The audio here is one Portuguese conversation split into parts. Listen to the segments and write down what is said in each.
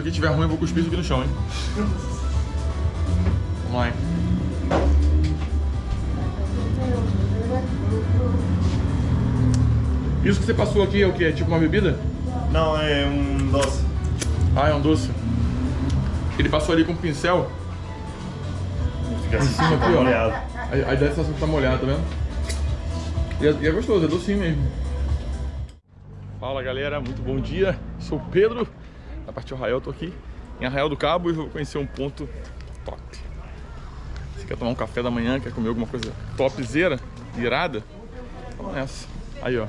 isso aqui estiver ruim, eu vou cuspir isso aqui no chão, hein? Vamos lá, hein? Isso que você passou aqui é o que? É tipo uma bebida? Não, é um doce. Ah, é um doce. Ele passou ali com um pincel. Fica assim, cima aqui, ó. molhado. Aí, aí dá a sensação que tá molhado, tá vendo? E é, e é gostoso, é docinho mesmo. Fala galera, muito bom dia. Sou o Pedro, parte Arraial, tô aqui em Arraial do Cabo e vou conhecer um ponto top. Você quer tomar um café da manhã, quer comer alguma coisa topzera, irada? Vamos nessa. Aí ó,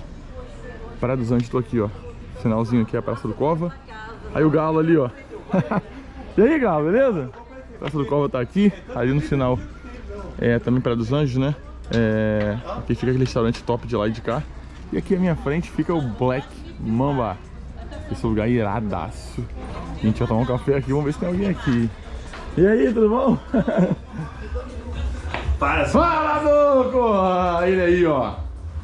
Praia dos Anjos, tô aqui ó. Finalzinho aqui é a Praça do Cova. Aí o galo ali ó. e aí galo, beleza? Praça do Cova tá aqui, ali no final é também Praia dos Anjos, né? É, aqui fica aquele restaurante top de lá e de cá. E aqui à minha frente fica o Black Mamba. Esse lugar é iradaço. A gente vai tomar um café aqui, vamos ver se tem alguém aqui. E aí, tudo bom? Para. Fala, Duco! Ele aí, ó.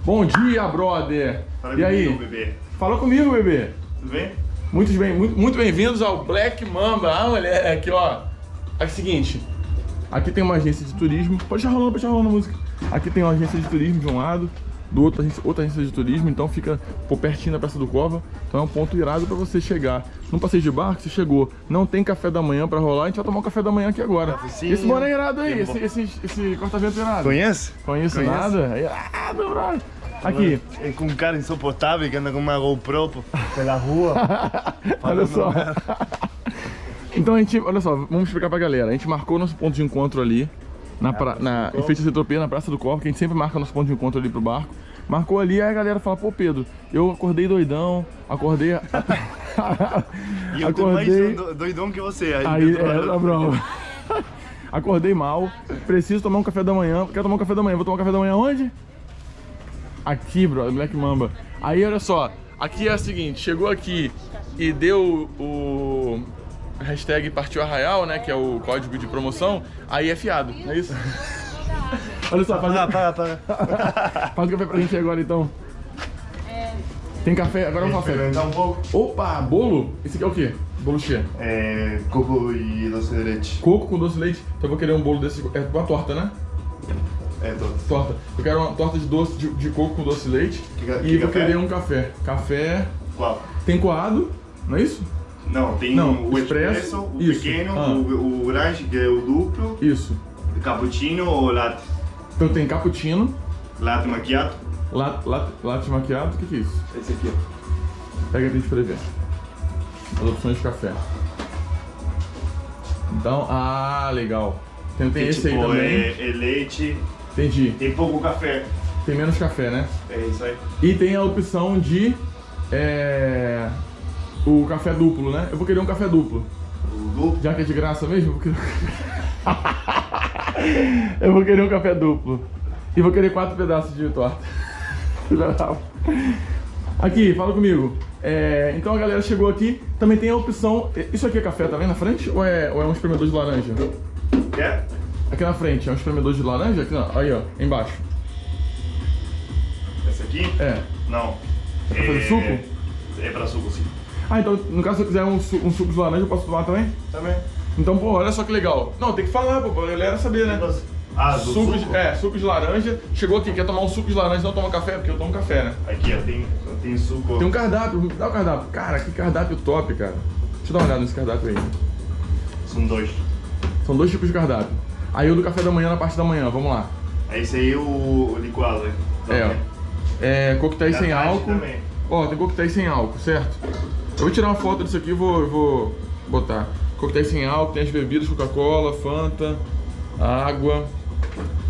Bom dia, brother. Fala e aí? bebê. Fala comigo, bebê. Tudo bem? Muito bem, muito, muito bem-vindos ao Black Mamba. Ah, moleque, ó. É o seguinte, aqui tem uma agência de turismo. Pode deixar rolando, pode deixar rolando a música. Aqui tem uma agência de turismo de um lado, do outro outra agência de turismo, então fica por pertinho da Praça do Cova. Então é um ponto irado pra você chegar. Num passeio de barco, você chegou, não tem café da manhã pra rolar, a gente vai tomar um café da manhã aqui agora. Esse boné é irado aí, esse, esse, esse corta-vento irado. Conhece? Conheço Conhece? nada? É irado, brother. Aqui, É com um cara insuportável que anda com uma GoPro pela rua. olha só. Então a gente, olha só, vamos explicar pra galera. A gente marcou nosso ponto de encontro ali, na, pra, na, em Feita Centropia, na Praça do Corpo, que a gente sempre marca nosso ponto de encontro ali pro barco. Marcou ali, aí a galera fala, pô Pedro, eu acordei doidão, acordei... E eu mais acordei... um do- doidão que você. Aí, Aí, tô- é, tá bom. Acordei mal, preciso tomar um café da manhã. Quero tomar um café da manhã, vou tomar um café da manhã onde? Aqui, bro, Black Mamba. Aí, olha só, aqui é o seguinte, chegou aqui e deu o hashtag Partiu Arraial, né, que é o código de promoção, aí é fiado, não é isso? olha só, faz, Ah, para, para. faz o café pra gente agora, então. Tem café, agora é um café. Experimentar um pouco. Opa, bolo? Esse aqui é o quê? Bolo cheio. É, coco e doce de leite. Coco com doce de leite. Então eu vou querer um bolo desse. É uma torta, né? É doce. Torta. Eu quero uma torta de doce de, de coco com doce de leite. Que e que vou café? querer um café. Café. Qual? Tem coado, não é isso? Não, tem Não, o expresso, expresso, o isso. pequeno, Ah. o, o que é o duplo, Isso. cappuccino ou latte. Então tem cappuccino, Latte macchiato. latte, latte, latte macchiato. O que, que é isso? Esse aqui, ó. Pega pra gente poder ver. As opções de café. Então, ah, legal. Tem, tem Que, esse aí tipo, também. É, é leite, Entendi. tem pouco café. Tem menos café, né? É isso aí. E tem a opção de é, o café duplo, né? Eu vou querer um café duplo. Duplo. Já que é de graça mesmo, eu vou querer... eu vou querer um café duplo. E vou querer quatro pedaços de torta. Aqui, fala comigo. É, então a galera chegou aqui, também tem a opção... Isso aqui é café, tá vendo na frente? Ou é, ou é um espremedor de laranja? Quer? Aqui na frente, é um espremedor de laranja? Aqui, não, aí ó, embaixo. Esse aqui? É. Não. Pra fazer suco? É pra suco, sim. Ah, então no caso se eu quiser um, su- um suco de laranja, eu posso tomar também? Também. Então, pô, olha só que legal. Não, tem que falar, pô, pra galera saber, né? Ah, do suco, suco? De, é, suco de laranja. Chegou aqui, quer tomar um suco de laranja, não toma café, porque eu tomo café, né? Aqui, ó, tem, tem suco. Tem um cardápio, dá o cardápio. Cara, que cardápio top, cara. Deixa eu dar uma olhada nesse cardápio aí. São dois. São dois tipos de cardápio. Aí o do café da manhã na parte da manhã, vamos lá. Esse aí é o, o liquado, né? É, ó. É, coquetéis sem álcool. também. Ó, tem coquetéis sem álcool, certo? Eu vou tirar uma foto disso aqui e vou, eu vou botar. Coquetéis sem álcool, tem as bebidas, Coca-Cola, Fanta, água.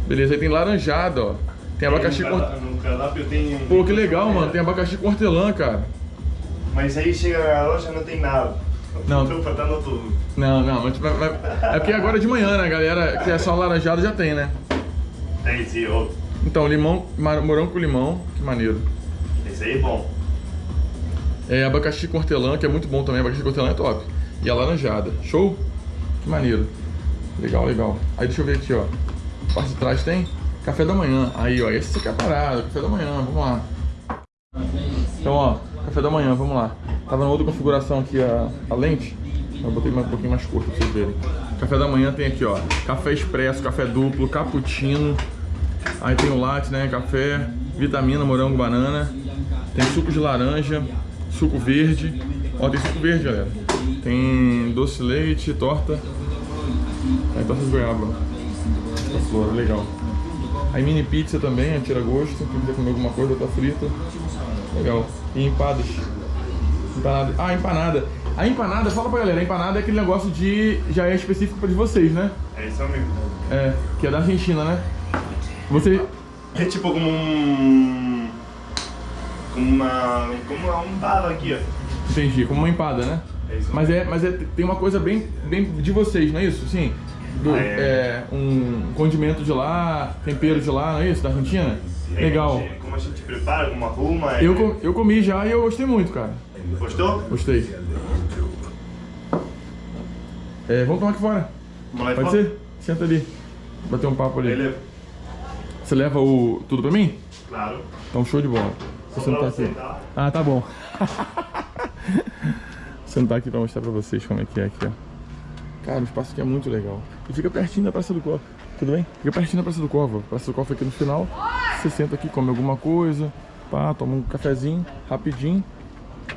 Beleza, aí tem laranjada, ó. Tem abacaxi com... No cardápio tem... Pô, que legal, mano. Tem abacaxi com hortelã, cara. Mas aí chega na loja não tem nada. Não. Tô faltando tudo. Não, não, mas vai- vai- é porque agora de manhã, né, galera? Que é só laranjada já tem, né? Tem outro. Então, limão, morango com limão, que maneiro. Esse aí é bom. É abacaxi com hortelã, que é muito bom também. Abacaxi com hortelã é top. E a laranjada. Show? Que maneiro. Legal, legal. Aí deixa eu ver aqui, ó. Parte de trás tem café da manhã. Aí, ó. Esse aqui é a parada. Café da manhã. Vamos lá. Então, ó. Café da manhã. Vamos lá. Tava na outra configuração aqui a, a lente. Eu botei mais, um pouquinho mais curto pra vocês verem. Café da manhã tem aqui, ó. Café expresso, café duplo, cappuccino. Aí tem o latte, né? Café, vitamina, morango, banana. Tem suco de laranja, suco verde. Ó, tem suco verde, galera. Tem doce leite, torta. Aí torta de goiaba. Essa flor, legal. Aí mini pizza também, tira gosto. Quem quiser comer alguma coisa, tá frita. Legal. E empadas. Empanada. Ah, empanada. A empanada, fala pra galera, a empanada é aquele negócio de. já é específico pra de vocês, né? É isso mesmo. É, que é da Argentina, né? Você. É tipo como um. Como uma. Como um bala aqui, ó. Entendi, como uma empada, né? É isso Mas é, mas é, tem uma coisa bem, bem de vocês, não é isso? Sim. Do, Ah, é. é. um condimento de lá, tempero de lá, não é isso? Da Argentina? É Legal. Como a gente, prepara, como arruma. é- Eu, eu comi já e eu gostei muito, cara. Gostou? Gostei. É, vamos tomar aqui fora. Vamos lá Pode fora? ser? Senta ali. Bater um papo ali. Beleza. Você leva o tudo pra mim? Claro. Então show de bola. Só sentar pra aqui. você, tá? Ah, tá bom. sentar aqui pra mostrar pra vocês como é que é aqui, ó. Cara, o espaço aqui é muito legal. E fica pertinho da Praça do Cova. Tudo bem? Fica pertinho da Praça do Cova. Praça do Cova aqui no final. Você senta aqui, come alguma coisa, pá, toma um cafezinho, rapidinho.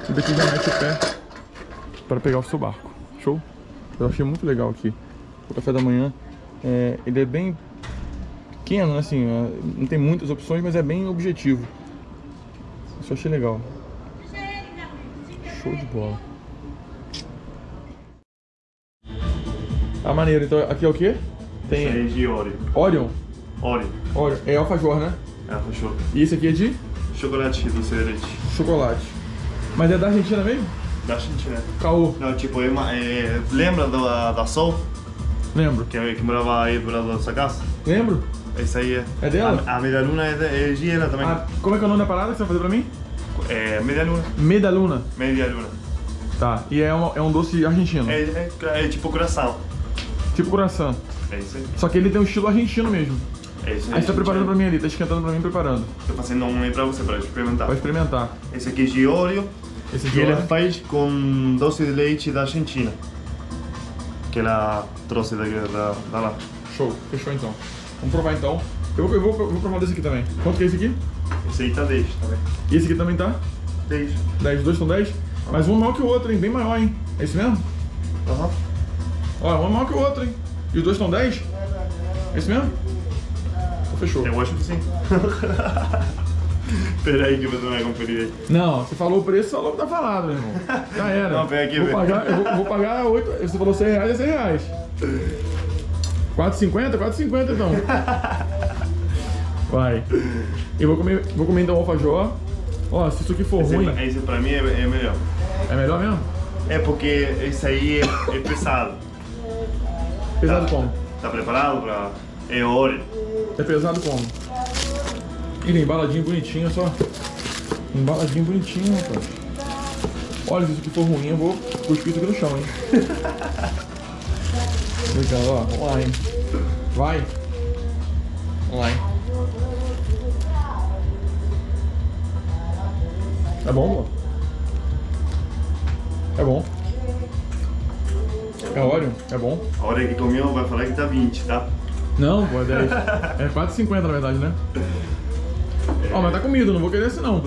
E daqui já mete o pé para pegar o seu barco. Show? Eu achei muito legal aqui. O café da manhã, é, ele é bem pequeno, né, assim, é, não tem muitas opções, mas é bem objetivo. Isso achei legal. Show de bola. Ah, maneiro. Então aqui é o quê? Isso Tem aí é de Oreo. Orion. Oreo. Orion. É alfajor, né? É, fechou. E esse aqui é de Chocolate do Cereite. chocolate. Mas é da Argentina mesmo? Da Argentina. Caô. Não, tipo, é é, lembra da, da Sol? Lembro. Que, que morava aí do lado da sua casa? Lembro? Essa aí é. É dela? A, a meia luna é, de, é de ela também. Ah, como é que é o nome da parada que você vai fazer pra mim? É, meia luna. Medaluna. Meia luna. Tá. E é, uma- é um doce argentino. É, é, é tipo coração. Tipo coração. É isso aí. Só que ele tem um estilo argentino mesmo. É isso aí. Aí você tá preparando pra mim ali, tá esquentando pra mim preparando. Tô fazendo um aí pra você, pra experimentar. Vai experimentar. Esse aqui é de Oreo. Esse E de ele Oreo. faz com doce de leite da Argentina. Que ela trouxe da, da, da lá. Show. Fechou então. Vamos provar então. Eu eu vou, eu vou provar desse aqui também. Quanto que é esse aqui? Esse aí tá 10 também. E esse aqui também tá? 10. 10, os dois são 10? Mas um maior que o outro, hein? Bem maior, hein? É isso mesmo? Aham. Ó, um maior que o outro, hein? E os dois estão 10? É isso mesmo? Então, fechou. Eu acho que sim. Pera aí que você vai conferir aí. Não, você falou o preço, falou que tá falado, meu irmão. Já era. Não, vem aqui, vou vem. pagar, eu vou, vou pagar 8. Você falou 100 reais, é 100 reais. 4,50? 4,50 então. Vai. Eu vou comer, vou comer então o alfajor. Ó, se isso aqui for Esse, ruim, esse pra mim é, é melhor. é melhor mesmo? É porque esse aí é, é pesado. Pesado Tá. como? Tá preparado pra. É Oreo. É pesado como? Ele é embaladinho bonitinho, olha só. Embaladinho bonitinho, rapaz. Olha, se isso aqui for ruim, eu vou cuspir isso aqui no chão, hein? Legal, ó. Vamos lá, hein? Vai. Vamos lá, hein? É bom, pô? É bom. É óleo? É bom. A hora que comeu vai falar que tá 20, tá? Não, pô, é 10. É 4,50 na verdade, né? Ó, mas tá comido, não vou querer esse não.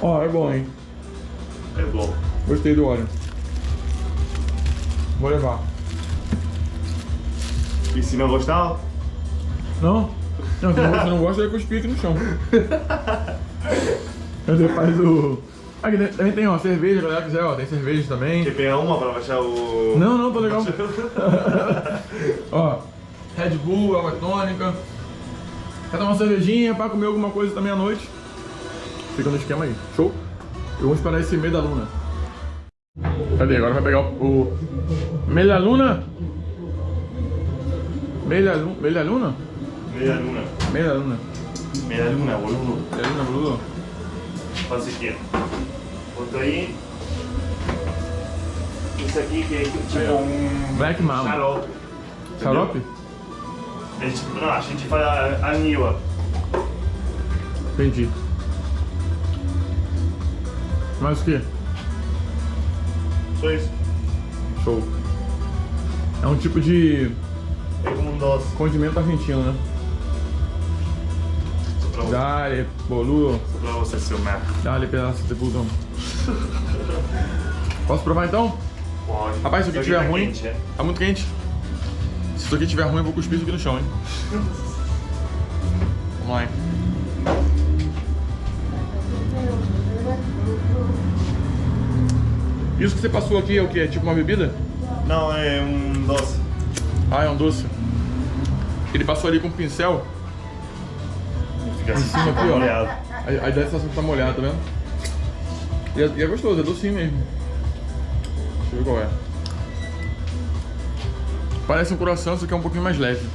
Ó, é bom, hein? É bom. Gostei do óleo. Vou levar. E se não gostar, Não? Não, se se não gosta, eu cuspir aqui no chão. Ele faz o... Aqui tem- também tem, ó, cerveja, se galera quiser, ó, tem cerveja também. quer pegar uma pra baixar o. Não, não, tô legal. Ó, Red Bull, água tônica. Quer tomar uma cervejinha pra comer alguma coisa também à noite? Fica no esquema aí. Show? Eu vou esperar esse meio da luna. Cadê? Agora vai pegar o. da luna? Meio da luna? Meio da luna? Meia luna. Meio da luna. Meia luna, boludo. Meio da luna, Bruno? Faz aqui. Bota aí. Isso aqui que é tipo um. Black Mama. Xarope. Xarope? A gente, não, a gente faz a- anil, ó. Entendi. Mais o quê? Só isso. Show. É um tipo de É como um doce. condimento argentino, né? Pra, Dale, boludo. pra você, seu merda. Dale, pedaço de pulgão. Posso provar então? Pode. Rapaz, se isso aqui estiver tá ruim, quente, é? tá muito quente. Se isso aqui estiver ruim, eu vou cuspir isso aqui no chão, hein? Vamos lá, hein? Isso que você passou aqui é o que? É tipo uma bebida? Não, é um doce. Ah, é um doce. Ele passou ali com um pincel. Fica assim, cima aqui, ó. molhado. Aí, aí dá a sensação que tá molhado, tá vendo? E é, e é gostoso, é docinho mesmo. Deixa eu ver qual é. Parece um coração, só que é um pouquinho mais leve.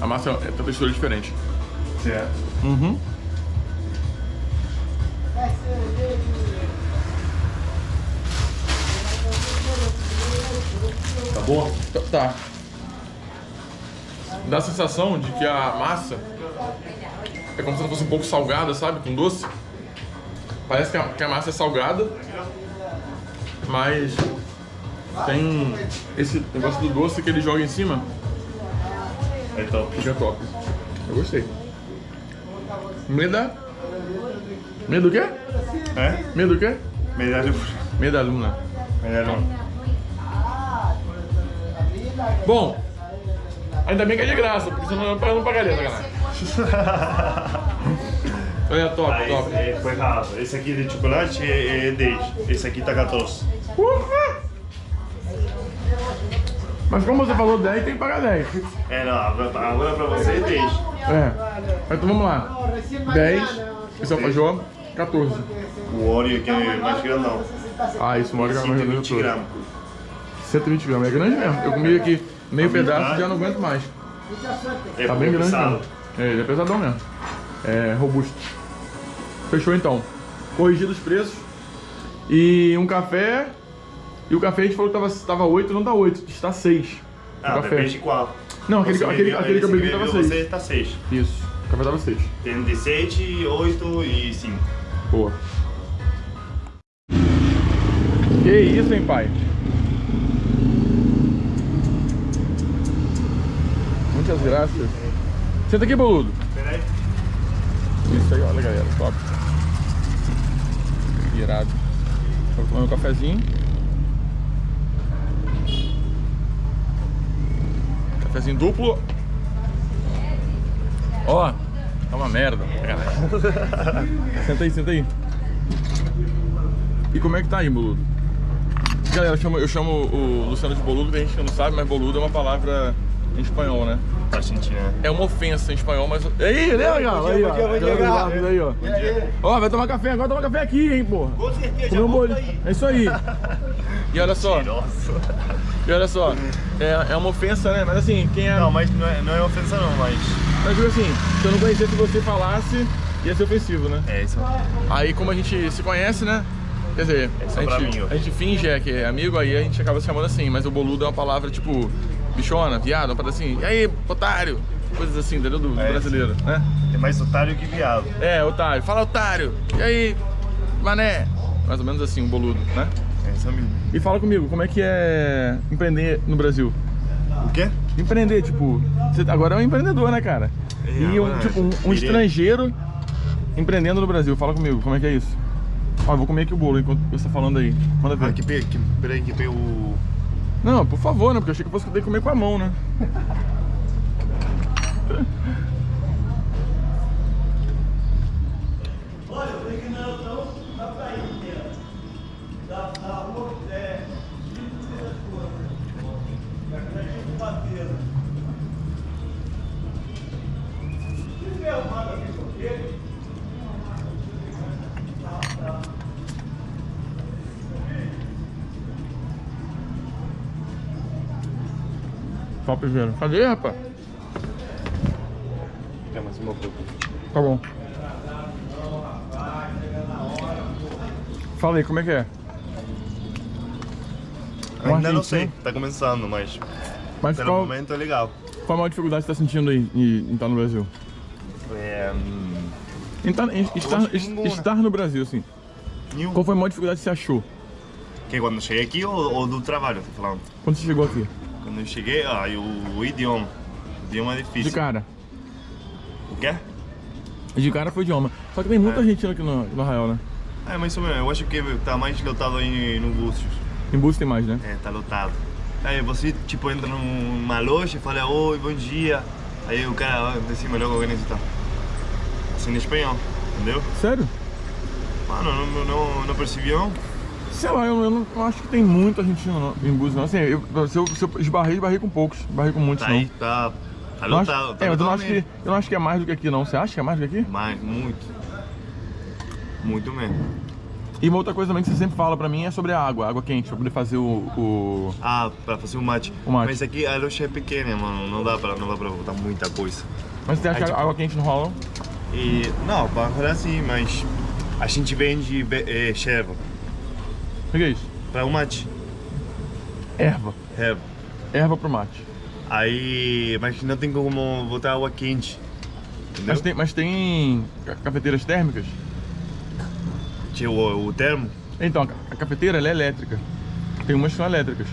A massa é, tem uma textura diferente. Certo. Uhum. Tá bom? Tá. Dá a sensação de que a massa é como se ela fosse um pouco salgada, sabe? Com doce. Parece que a, que a massa é salgada, mas tem esse negócio do doce que ele joga em cima. É top. Fica top. Eu gostei. Meda. Medo do quê? É? Medo do quê? Medalha. Medo da luna. Medalha. Bom, ainda bem que é de graça, porque senão eu não pagaria, sacanagem. Olha, top, Ah, top. esse, é, foi errado. Esse aqui de chocolate é, é 10. Esse aqui tá 14. Ufa! Mas como você falou 10, tem que pagar 10. É, não, agora pra você é 10. É. Então vamos lá. 10, esse é o alfajor, 14. O óleo aqui é mais grandão. Ah, isso mora mais ou menos 120 todo. gramas. 120 gramas, é grande mesmo. Eu comi aqui meio Tá pedaço e já não aguento mais. É Tá bem grande mesmo. É, ele é pesadão mesmo. É robusto. Fechou então. Corrigido os preços. E um café. E o café a gente falou que tava, tava 8, não tá 8, está 6. Ah, o café. depende de qual. Não, aquele, aquele, aquele que eu bebi tava bebeu 6. Você tá 6. Isso, o café tava 6. Tem de 7, 8 e 5. Boa. Que isso, hein, pai? Muitas graças. Senta aqui, boludo. Peraí. Isso aí, olha, galera. Top. Irado. Vou tomar um cafezinho. Cafezinho duplo. Ó, tá uma merda. senta aí, senta aí. E como é que tá aí, boludo? Galera, eu chamo, eu chamo o Luciano de boludo, tem gente que não sabe, mas boludo é uma palavra em espanhol, né? Tá sentindo, né? É uma ofensa em espanhol, mas. Aí, legal, aí, ó. Legal, aí, ó. Ó, vai tomar café agora, tomar café aqui, hein, porra. Com certeza, um bolinho. É isso aí. E olha só, e olha só, é, é uma ofensa, né? Mas assim, quem é. Não, mas não é, não é ofensa não, mas... Mas digo assim, se eu não conhecesse você falasse, ia ser ofensivo, né? É isso. Aí como a gente se conhece, né? Quer dizer, É só a, gente, a gente finge é, que é amigo, aí a gente acaba se chamando assim, mas o boludo é uma palavra tipo bichona, viado, uma parada assim, e aí, otário, coisas assim, entendeu? Do, do É. brasileiro, né? É mais otário que viado. É, otário, fala otário, e aí, mané, mais ou menos assim, um boludo, né? É isso mesmo. E fala comigo, como é que é empreender no Brasil? O quê? Empreender, tipo, você agora é um empreendedor, né, cara? É, e um, tipo, um, um estrangeiro empreendendo no Brasil. Fala comigo, como é que é isso? Ó, eu vou comer aqui o bolo enquanto você tá falando aí. Manda ver. Ah, que, que, peraí, que tem o... Não, por favor, né? Porque eu achei que eu fosse que comer com a mão, né? Top, velho. Cadê, rapaz? Quer mais uma pouco? Tá bom. Fala aí, como é que é? Um Ainda não sei, tá começando, mas Mas pelo qual, momento é legal. qual a maior dificuldade que você tá sentindo aí em, em estar no Brasil? É, hum, Em, tá- em estar, nenhuma. estar no Brasil, assim. Qual foi a maior dificuldade que você achou? Que quando cheguei aqui ou, ou do trabalho, tô falando? Quando você chegou aqui? Quando eu cheguei, ah, o, o idioma. O idioma é De difícil. cara. O quê? De cara foi idioma. Só que tem muita gente aqui no, no Arraial, né? É, mais ou menos. Eu acho que tá mais lotado aí no Búzios. Em busca tem mais, né? É, tá lotado. Aí você, tipo, entra numa loja e fala, oi, bom dia. Aí o cara decima logo que necessita. Assim em espanhol, entendeu? Sério? Mano, não, não, não percebi não. Sei lá, eu, eu não eu acho que tem muito argentino não, em Búzios, não. Assim, eu, se, eu, se eu esbarrei, esbarrei com poucos. Esbarrei com muitos, Tá não. aí, tá, tá Eu acho-. Tá é, eu não, acho que, eu não acho que é mais do que aqui, não. Você acha que é mais do que aqui? Mas, muito. Muito mesmo. E uma outra coisa também que você sempre fala pra mim é sobre a água, água quente, pra poder fazer o... o... Ah, pra fazer o mate. O mate. Mas aqui a loja é pequena, mano. Não dá pra, não dá pra botar muita coisa. Mas você acha Aí, que a tipo- água quente não rola? E, não, para rolar sim, mas a gente vende eh, erva. O que é isso? Pra o mate. Erva. Erva. Erva pro mate. Aí, mas não tem como botar água quente. Entendeu? Mas tem, mas tem ca- cafeteiras térmicas? Tinha o, o termo, Então, a ca- a cafeteira é elétrica. Tem umas que são elétricas.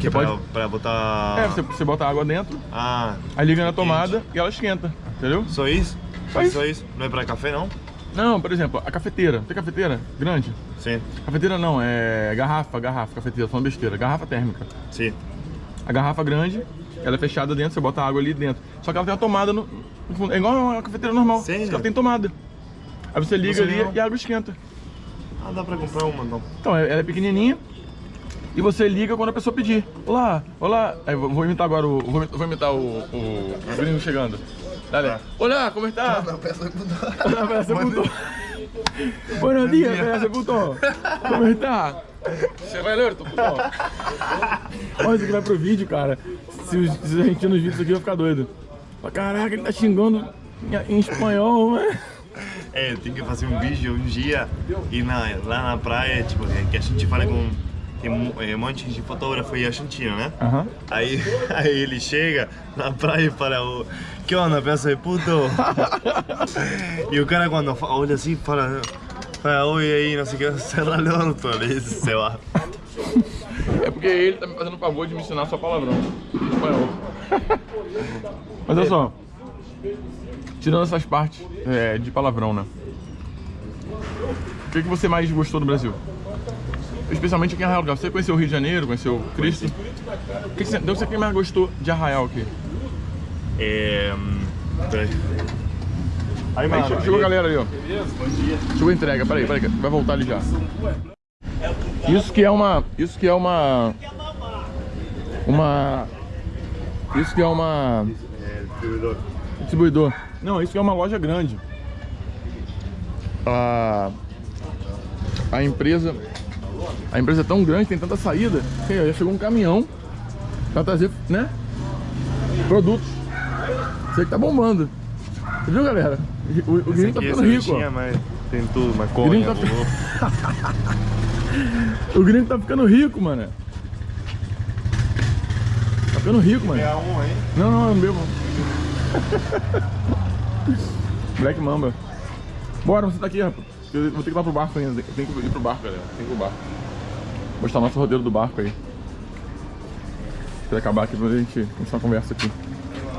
que é Você pra, pode- pra botar... É, você, você bota água dentro, Ah, aí liga na quente. tomada e ela esquenta, entendeu? Só isso? Só isso. Só isso? Não é pra café, não? Não, por exemplo, a cafeteira. Tem cafeteira grande? Sim, Cafeteira não, é garrafa, garrafa, cafeteira, falando besteira. Garrafa térmica. sim. A garrafa grande, ela é fechada dentro, você bota a água ali dentro. Só que ela tem uma tomada no, no fundo. É igual uma cafeteira normal. Que ela tem tomada. Aí você liga Você ali não- e a água esquenta. Ah, dá pra comprar uma, então. Então, ela é pequenininha e você liga quando a pessoa pedir. Olá, olá. Aí, vou imitar agora o. Vou imitar o, o, o gringo chegando. Dale. Tá. Olá, como está? Hola, pedazo de puto. Buenos días, pedazo de puto. Como está? Chegou alerta, puto. Olha, isso aqui vai pro vídeo, cara. Se os, se os argentinos virem isso aqui, vai ficar doido. Caraca, ele tá xingando em, espanhol, né? É, tem que fazer um vídeo um dia e na, lá na praia, tipo, que que a gente fala com. Tem um, é, um monte de fotógrafo aí argentino, né? Aham. Aí, aí ele chega na praia e fala, "Ô, que onda, pedaço de puto? e o cara quando olha assim, fala, fala, oi aí, não sei o que, serra lorto, ele sei lá. É porque ele tá me fazendo o favor de me ensinar só palavrão espanhol. Mas olha só, tirando essas partes é, de palavrão, né? O que, que você mais gostou do Brasil? Especialmente aqui em Arraial do Cabo. Você conheceu o Rio de Janeiro, conheceu Cristo? O que, que você, então, você mais gostou de Arraial aqui? É. peraí. Aí, Aí, che- chegou a galera ali, ó. Bom dia. Chegou a entrega, peraí, peraí, vai voltar ali já. Isso que é uma. Isso que é uma. Uma. Isso que é uma. É, distribuidor. Distribuidor. Não, isso que é uma loja grande. A, a empresa. A empresa é tão grande, tem tanta saída, que já chegou um caminhão pra trazer, né? Produtos. Você que tá bombando. Você viu, galera? O, o tá é ficando rico, ó. mas tem tudo, maconha, Gringo tá- bolo. O gringo tá ficando rico, mano. Tá ficando rico, mano. Pegar um aí. Não, não, eu não bebo. Black Mamba. Bora, você tá aqui, rapaz. Eu vou ter que ir lá pro barco ainda. Tenho que ir pro barco, galera. Tem que ir pro barco. Mostrar nosso roteiro do barco aí. Pra acabar aqui pra gente continuar a conversa aqui.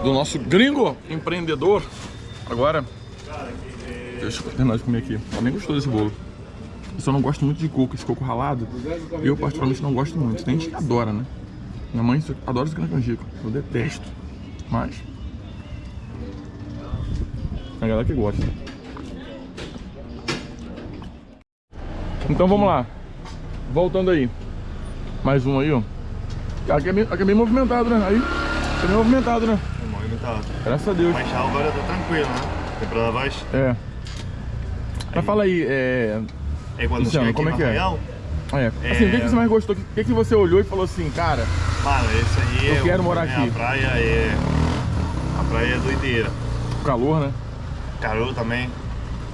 Do nosso gringo empreendedor. Agora. Deixa eu terminar de comer aqui. Eu nem gostou desse bolo. Eu só não gosto muito de coco, esse coco ralado. Eu particularmente não gosto muito. Tem gente que adora, né? Minha mãe adora esse grande. Eu detesto. Mas. A galera que gosta. Então vamos lá. Voltando aí. Mais um aí, ó. Aqui é bem, aqui é bem movimentado, né? Aí. É bem movimentado, né? É movimentado. Graças a Deus. Mas já agora tá tranquilo, né? Temporada baixa. É. Mas fala aí, é. É quando Luciano, como é que é? Arraial, É. Assim, o que, que você mais gostou? O que, que você olhou e falou assim, cara, Mano, esse aí Eu é. quero o- morar é, aqui. A praia é. A praia é doideira. calor, né? Calor também.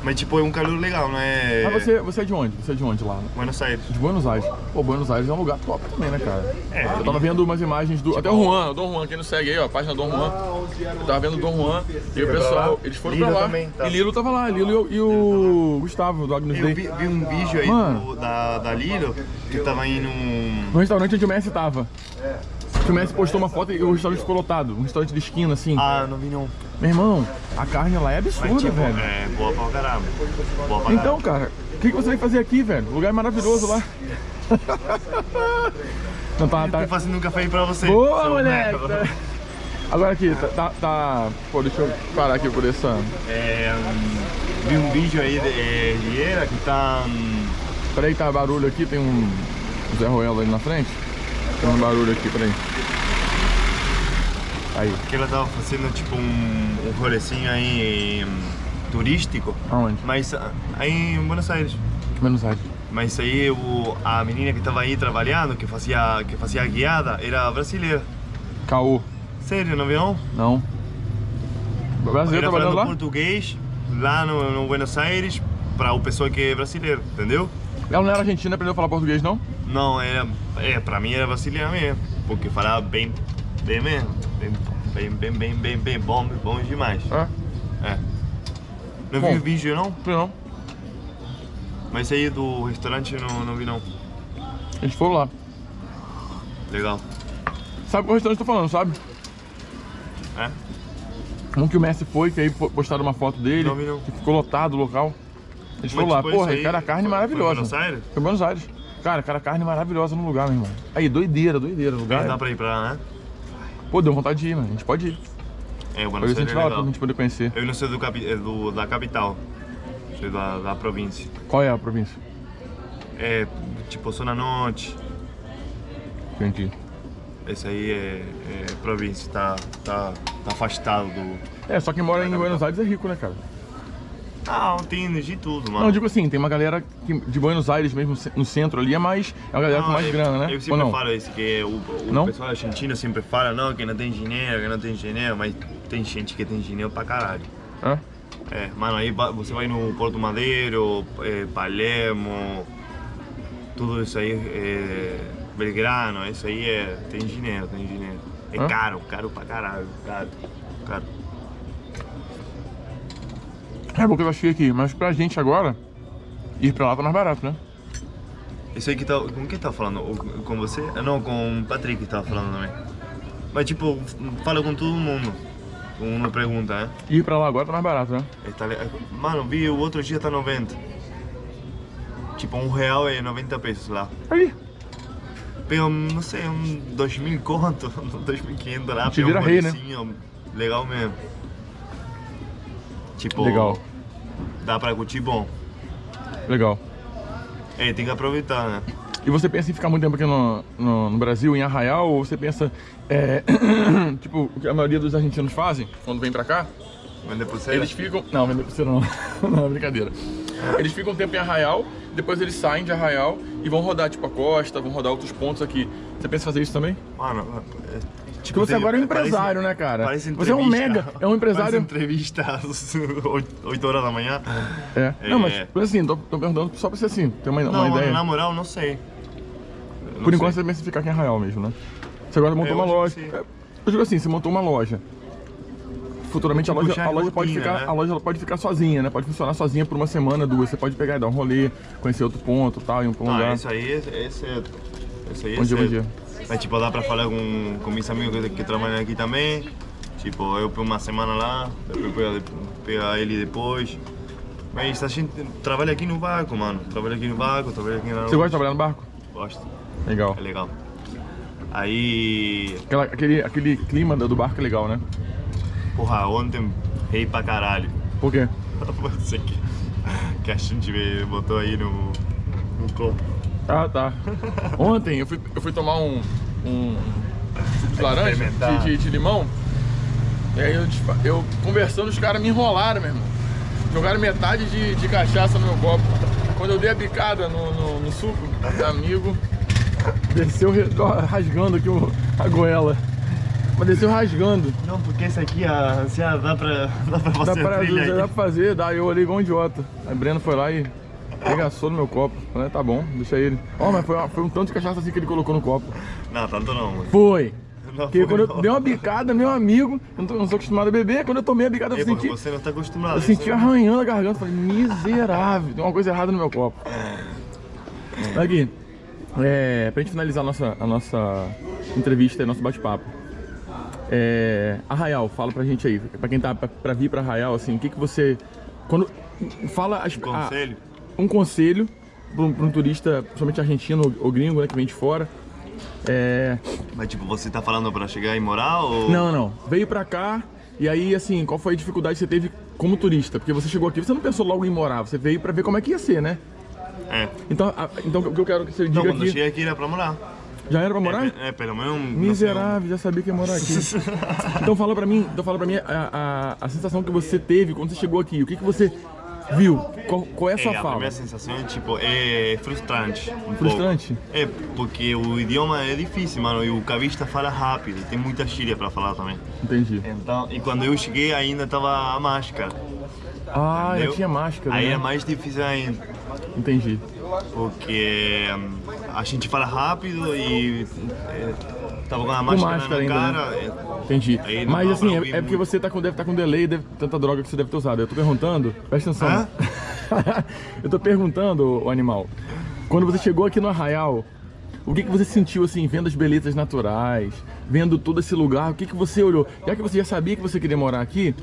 Mas tipo, é um calor legal, não é... Mas você, você é de onde? Você é de onde lá? Buenos Aires. De Buenos Aires. Pô, Buenos Aires é um lugar top também, né, cara? É. Eu tava vendo umas imagens do. Até o Juan, o Dom Juan, quem não segue aí, ó, a página do Dom Juan. Eu tava vendo o Dom Juan e o pessoal, eles foram Lilo pra lá. também, tá. E Lilo tava lá, Lilo e o, e o Gustavo, do Agnus Eu Dei. vi, vi um vídeo aí Mano. do- da, da Lilo, que tava indo um... No restaurante onde o Messi tava. Que o Messi postou uma foto e o restaurante ficou lotado. Um restaurante de esquina, assim. Ah, não vi não. Meu irmão, a carne lá é absurda, Mas tipo, velho. é boa pra caramba. Boa pra Então, cara, o que, que você vai fazer aqui, velho? O lugar é maravilhoso lá. Não, tá, tá, Tô fazendo um café aí pra você. Boa, moleque! Agora aqui, tá, tá, tá- Pô, deixa eu parar aqui por essa... É, hum, vi um vídeo aí de é, Riera que tá... hum, Peraí, tá barulho aqui, tem um Zé Ruelo ali na frente. Tem um barulho aqui, peraí. Aí, que ela tava fazendo tipo um, um rolecinho aí hum, turístico, aonde? mas ah, aí em Buenos Aires. Menos Aires. Mas aí o, a menina que tava aí trabalhando, que fazia, que fazia guiada, era brasileira. Caô. Sério, não viu não? Brasileiro Era trabalhando falando lá? português lá no, no Buenos Aires para o pessoal que é brasileiro, entendeu? Ela não era argentina, aprendeu a falar português, não? Não, era, é, pra mim era brasileira mesmo, porque falava bem, bem mesmo, bem, bem, bem, bem, bem, bem bom, bom demais. É? É. Não Bom. vi o vídeo não, não. mas aí do restaurante não, não vi não. Eles foram lá. Legal. Sabe qual restaurante eu tô falando, sabe? É? Um que o Messi foi, que aí po- postaram uma foto dele, Não vi, não. que ficou lotado o local. Eles foram lá, tipo, porra, aí cara, a carne foi- maravilhosa. Foi Buenos Aires? Foi Buenos Aires. Cara, cara, carne maravilhosa no lugar, meu irmão. Aí, doideira, doideira. o Lugar. Mas dá pra ir pra lá, né? Pô, deu vontade de ir, mano. A gente pode ir. É, o Buenos Aires é lá pra legal. gente poder conhecer. Eu não sou do, é do, da capital, sou da, da província. Qual é a província? É, tipo, Zona Norte, Entendi. esse aí é, é província, tá, tá, tá afastado do... É, só quem mora em Buenos. Aires é rico, né, cara? Ah, tem de tudo, mano. Não, digo assim, tem uma galera que- de Buenos Aires mesmo, no centro ali, é mais. É uma galera com Não, mais eu- grana, né? Eu Ou sempre não? falo isso, que o, o Não? pessoal argentino sempre fala, não, que não tem dinheiro, que não tem dinheiro, mas tem gente que tem dinheiro pra caralho. É? É, mano, aí você vai no Porto Madeiro, é, Palermo, tudo isso aí, é, Belgrano, isso aí é, tem dinheiro, tem dinheiro. É Hã? caro, caro pra caralho, caro, caro. É porque eu achei aqui, mas pra gente agora, ir pra lá tá mais barato, né? Isso aí que tá, com quem tá falando? Com você? Ah, Não, com o Patrick que tava falando também. Mas tipo, fala com todo mundo. Um não pergunta, né? Ir pra lá agora tá mais barato, né? Tá Mano, vi o outro dia tá 90. Tipo, um real é 90 pesos lá. Aí, Pega, não sei, um 2.000 conto, 2.500 lá. Te vira um rei, né? Legal mesmo. Tipo, legal, dá pra curtir bom. legal. É, tem que aproveitar, né? E você pensa em ficar muito tempo aqui no, no, no Brasil, em Arraial, ou você pensa, é, tipo, o que a maioria dos argentinos fazem quando vem pra cá? Vender pulseira? Eles ficam. Não, vender pulseira não. não, é brincadeira. Eles ficam um tempo em Arraial, depois eles saem de Arraial e vão rodar, tipo, a costa, vão rodar outros pontos aqui. Você pensa em fazer isso também? Mano, é, Porque você agora é um empresário, né, cara? Parece Você é um mega, é um empresário. Parece entrevista às 8 horas da manhã. É. Não, mas É. assim, tô, tô perguntando só pra você assim, ter uma, uma Não, ideia. na moral, não sei. Não Por enquanto sei. você pensa em ficar aqui em Arraial mesmo, né? Você agora montou É, uma loja. É, Eu digo assim, você montou uma loja. Futuramente a Tipo, loja, a é loja pode ficar, né? a loja pode ficar sozinha, né? Pode funcionar sozinha por uma semana, duas. Você pode pegar e dar um rolê, conhecer outro ponto, tal, pra um Não, lugar. esse aí, é- esse é. Esse aí é Bom dia, bom dia. Mas tipo, dá pra falar com, com meus amigos que, que trabalham aqui também. Tipo, eu por uma semana lá, depois pegar, pegar ele depois. Mas a gente trabalha aqui no barco, mano. Trabalha aqui no barco, trabalha aqui na Você gosta de trabalhar no barco? Gosto. Legal. É legal. Aí, Aquela- aquele, aquele clima do do barco é legal, né? porra, ontem rei pra caralho. Por quê? Você que, que a gente botou aí no, no copo. Ah, tá. Ontem eu fui, eu fui tomar um, um suco de laranja, de, de- de limão. E aí eu, dispa- eu conversando, os caras me enrolaram, meu irmão. Jogaram metade de, de cachaça no meu copo. Quando eu dei a bicada no, no, no suco, meu amigo, desceu rasgando aqui o- a goela. Mas desceu rasgando. Não, porque esse aqui, a, assim, ah, dá pra, dá pra Dá fazer pra, trilha dá pra fazer, dá. Eu olhei igual um idiota. Aí Breno foi lá e regaçou no meu copo. Falei, tá bom, deixa ele. Ó, mas foi, foi um tanto de cachaça assim que ele colocou no copo. Não, tanto não, mano. Foi. Não Porque foi, quando eu não. dei uma bicada, meu amigo, eu não, tô, não sou acostumado a beber, quando eu tomei a bicada eu porque senti, você não tá acostumado. eu senti é- arranhando a garganta. Falei, miserável, tem uma coisa errada no meu copo. Aqui, é, pra gente finalizar a nossa, a nossa entrevista e nosso bate-papo. É, Arraial, fala pra gente aí, pra quem tá pra, pra vir pra Arraial, assim, o que que você... Quando, fala as, a- Conselho? Um conselho pra um, um turista, principalmente argentino ou, gringo, né, que vem de fora. É, Mas tipo, você tá falando pra chegar e morar ou... não, não. Veio pra cá e aí, assim, qual foi a dificuldade que você teve como turista? Porque você chegou aqui, você não pensou logo em morar, você veio pra ver como é que ia ser, né? É. Então, a- então o que eu quero que você Não, diga quando eu aqui... cheguei aqui era pra morar. Já era pra morar? É, é, pelo menos... não Miserável, já sabia que ia morar aqui. então fala pra mim, então fala pra mim a, a, a sensação que você teve quando você chegou aqui. O que, que você viu? Qual, qual é a sua É, a fala? primeira sensação é tipo, é frustrante. um Frustrante? pouco. É, porque o idioma é difícil, mano, e o cavista fala rápido, tem muita gíria pra falar também. Entendi. Então, e quando eu cheguei ainda tava a máscara. Ah, entendeu? tinha máscara, Aí né? é mais difícil ainda, Entendi. porque hum, a gente fala rápido e é, tava com a máscara, máscara na ainda, cara. é, Entendi. Mas assim, é, é porque você tá com, deve estar com delay, deve, tanta droga que você deve ter usado. Eu tô perguntando, presta atenção. Hã? eu tô perguntando, o animal, quando você chegou aqui no Arraial, o que, que você sentiu assim, vendo as belezas naturais, vendo todo esse lugar, o que, que você olhou? Já que você já sabia que você queria morar aqui,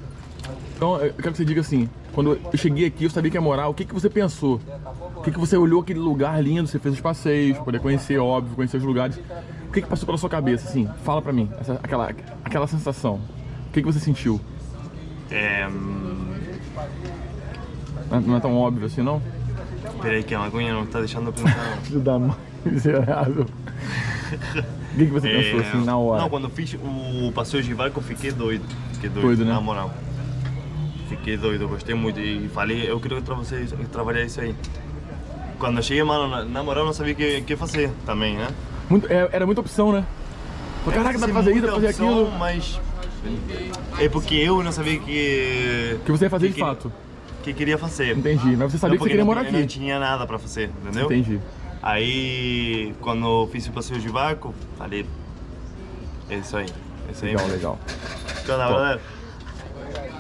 então eu quero que você diga assim, quando eu cheguei aqui, eu sabia que ia morar, o que, que você pensou? O que, que você olhou aquele lugar lindo, você fez os passeios, poder conhecer, óbvio, conhecer os lugares. O que, que passou pela sua cabeça, assim? Fala pra mim, essa- aquela, aquela sensação. O que, que você sentiu? É, Não é- Não é tão óbvio assim, não? peraí que a maconha não tá deixando eu pensar. Filho da mãe, miserável. O que, que você pensou, assim, na hora? É, Não, quando eu fiz o passeio de barco eu fiquei doido. Fiquei doido, Doido, né? na moral. Fiquei doido, gostei muito e falei, eu queria tra trabalhar isso aí. Quando eu cheguei, mano, na, na moral eu não sabia o que, que fazer também, né? Muito- é- era muita opção, né? Falei, Caraca, dá pra fazer isso, dá pra fazer muita aquilo. opção, Mas é porque eu não sabia que... Que você ia fazer de que- fato. Que queria fazer. Entendi. Mas você sabia Não, que você queria porque morar não, Não aqui. tinha nada pra fazer, entendeu? Entendi. Aí, quando eu fiz o passeio de barco, falei, é isso aí, é isso aí. Legal, mesmo. legal. Então, na verdade,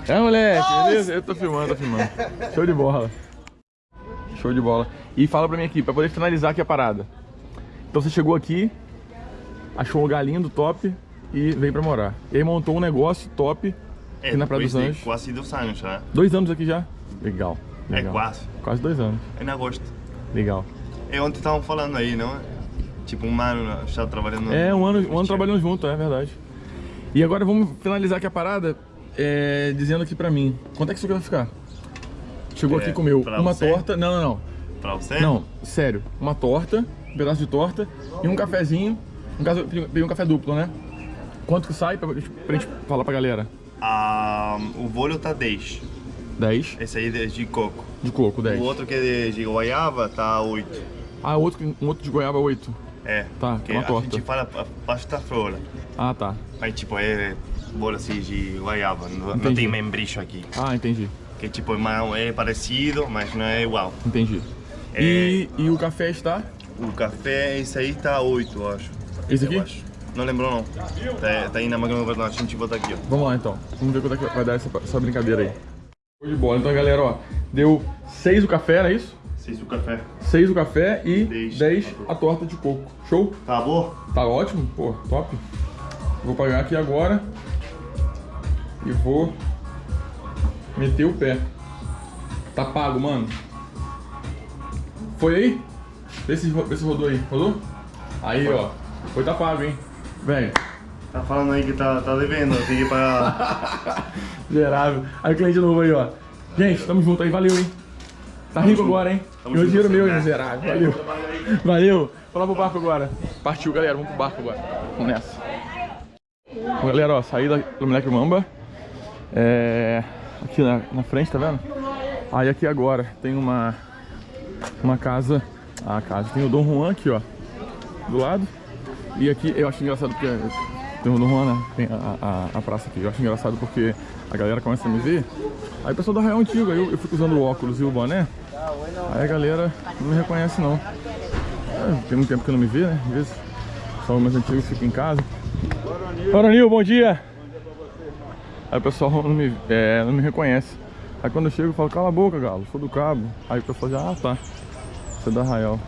É, moleque, beleza? Eu tô filmando, tô filmando. Show de bola. Show de bola. E fala pra mim aqui, pra poder finalizar aqui a parada. Então você chegou aqui, achou um lugar lindo, top, e veio pra morar. E aí montou um negócio top é, aqui na Praia dos de Anjos. quase dois anos já. Dois anos aqui já? Legal. É legal. quase. Quase dois anos. É em agosto. Legal. É ontem estavam falando aí, não é? Tipo, um ano já trabalhando. É, um ano, um ano trabalhando junto, é verdade. E agora vamos finalizar aqui a parada é, dizendo aqui pra mim, quanto é que isso aqui vai ficar? Chegou É, aqui e comeu uma você? torta, não, não, não. Pra você? Não, sério, uma torta, um pedaço de torta e um cafezinho. No caso, eu peguei um café duplo, né? Quanto que sai pra, pra gente falar pra galera? Ah, o bolho tá 10. 10 Esse aí é de coco. de coco, 10. O outro que é de, goiaba tá 8. Ah, outro, um outro de goiaba, 8. É. Tá, porque uma a torta. gente fala pa- pasta flora. Ah, tá. Mas tipo, é bolo assim de goiaba. Não, não tem membrilho aqui. Ah, entendi. Que tipo, é parecido, mas não é igual. Entendi. É. E, e o café está? O café, esse aí tá 8, eu acho. Esse aqui? Acho. Não lembrou não. Tá, tá aí na máquina do a gente bota aqui, ó. Vamos lá então. Vamos ver quanto é que vai dar essa, essa brincadeira aí. Show de bola. Então, galera, ó, deu 6 o café, não é isso? Vocês o café. 6 o café e Dez. 10 a torta de coco. Show? Tá bom? Tá ótimo? Pô, top. Vou pagar aqui agora. E vou meter o pé. Tá pago, mano. Foi aí? Vê se, vê se rodou aí. Rodou? Aí, ó. Foi tá pago, hein? Velho. Tá falando aí que tá, tá devendo, tem que pagar. Miserável. Aí o cliente novo aí, ó. Gente, tamo junto aí, valeu, hein? Tá rico agora, hein? Meu dinheiro meu, hein, né? miserável. Valeu. Valeu. Vamos lá pro barco agora. Partiu, galera. Vamos pro barco agora. Vamos nessa. Bom, galera, ó, saí da, do Moleque Mamba. É, aqui na, na frente, tá vendo? Aí aqui agora tem uma uma casa. A casa tem o Dom Juan aqui, ó. Do lado. E aqui eu acho engraçado porque Tem no Juana, tem a, a, a, praça aqui. Eu acho engraçado porque a galera começa a me ver. Aí o pessoal do Arraial Antigo, aí eu, eu fico usando o óculos e o boné. Aí a galera não me reconhece não. É, tem muito tempo que não me vê, né? Às vezes só mais antigos ficam em casa. Coronil, bom dia! Aí o pessoal não me, é, não me reconhece. Aí quando eu chego eu falo, cala a boca, galo, sou do cabo. Aí o pessoal já, ah tá, você é da Arraial.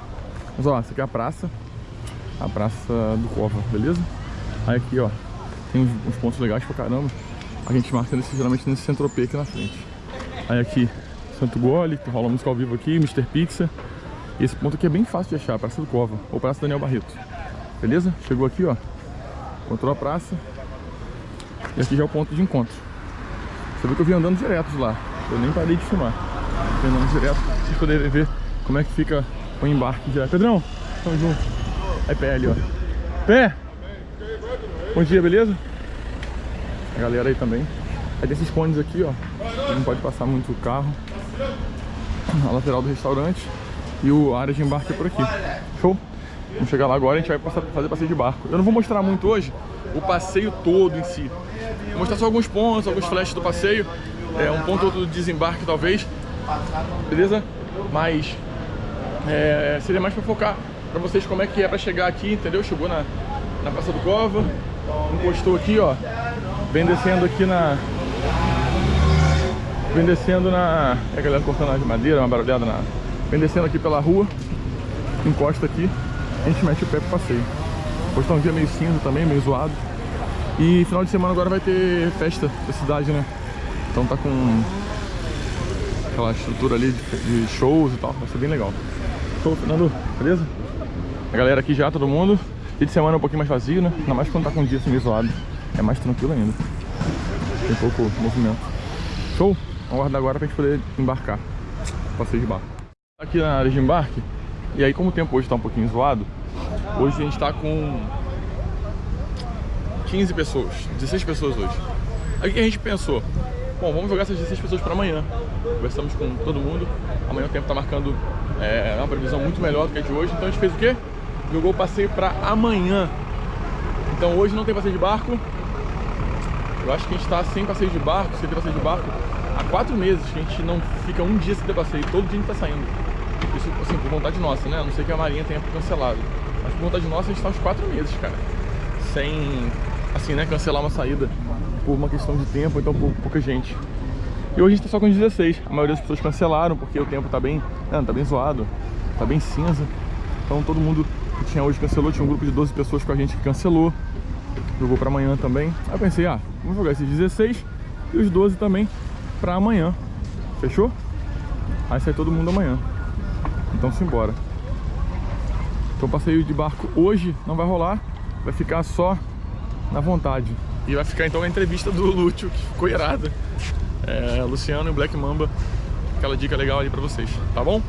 Mas ó, essa aqui é a praça, a praça do Cova, beleza? Aí aqui ó, tem uns, uns pontos legais pra caramba. A gente marca nesse, geralmente nesse centro aqui na frente. Aí aqui, Santo Gole, que rola música ao vivo aqui, Mr. Pizza. E esse ponto aqui é bem fácil de achar, Praça do Cova, ou Praça Daniel Barreto. Beleza? Chegou aqui, ó. Encontrou a praça. E aqui já é o ponto de encontro. Você viu que eu vim andando direto de lá. Eu nem parei de filmar. Vim andando direto pra vocês poderem ver como é que fica o embarque já. Pedrão, tamo junto. É pé ali, ó. Pé! Bom dia, beleza? A galera aí também. Aí tem esses cones aqui, ó. Não pode passar muito carro. A lateral do restaurante. E o área de embarque é por aqui. Show? Vamos chegar lá agora e a gente vai fazer passeio de barco. Eu não vou mostrar muito hoje o passeio todo em si. Vou mostrar só alguns pontos, alguns flashes do passeio. É, um ponto do desembarque talvez. Beleza? Mas é, seria mais para focar para vocês como é que é para chegar aqui, entendeu? Chegou na, na Praça do Cova, encostou aqui, ó. Vem descendo aqui na... Vem descendo na... É a galera cortando de madeira, uma barulhada na... Vem descendo aqui pela rua, encosta aqui, a gente mete o pé pro passeio. Hoje tá um dia meio cinza também, meio zoado. E final de semana agora vai ter festa da cidade, né? Então tá com aquela estrutura ali de, shows e tal, vai ser bem legal. Show, Fernando, beleza? A galera aqui já, todo mundo. Dia de semana é um pouquinho mais vazio, né? Ainda mais quando tá com um dia assim zoado. É mais tranquilo ainda. Tem pouco movimento. Show? Vamos aguardar agora pra gente poder embarcar. Passeio de barco. Aqui na área de embarque. E aí como o tempo hoje tá um pouquinho zoado, hoje a gente tá com 15 pessoas, 16 pessoas hoje. Aí o que a gente pensou? Bom, vamos jogar essas 16 pessoas para amanhã. Conversamos com todo mundo. Amanhã o tempo tá marcando é, uma previsão muito melhor do que a de hoje. Então a gente fez o quê? Jogou o passeio para amanhã. Então hoje não tem passeio de barco. Eu acho que a gente tá sem passeio de barco, sem passeio de barco, há quatro meses que a gente não fica um dia sem ter passeio. Todo dia a gente tá saindo. Isso, assim, por vontade nossa, né? A não sei que a Marinha tenha cancelado. Mas por vontade nossa, a gente tá uns quatro meses, cara. Sem, assim, né? Cancelar uma saída por uma questão de tempo, então por pouca gente. E hoje a gente tá só com 16. A maioria das pessoas cancelaram porque o tempo tá bem, né, tá bem zoado, tá bem cinza. Então todo mundo que tinha hoje cancelou, tinha um grupo de 12 pessoas com a gente que cancelou. Jogou pra amanhã também. Aí eu pensei, ah, vamos jogar esses 16 e os 12 também pra amanhã. Fechou? Aí sai todo mundo amanhã. Então simbora. Então passeio de barco hoje não vai rolar, vai ficar só na vontade. E vai ficar então a entrevista do Lúcio, que ficou irada. É, Luciano e o Black Mamba, aquela dica legal ali pra vocês, tá bom?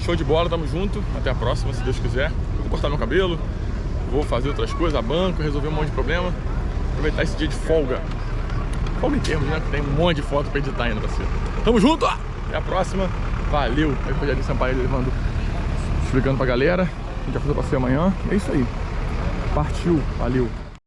Show de bola, tamo junto, até a próxima, se Deus quiser. Vou cortar meu cabelo, vou fazer outras coisas, a banco, resolver um monte de problema. Aproveitar esse dia de folga. Folga em termos, né? Tem um monte de foto pra editar ainda, parceiro. Tamo junto, até a próxima. Valeu. Aí foi ali Sampaio levando, explicando pra galera. A gente vai fazer o passeio amanhã. É isso aí. Partiu. Valeu.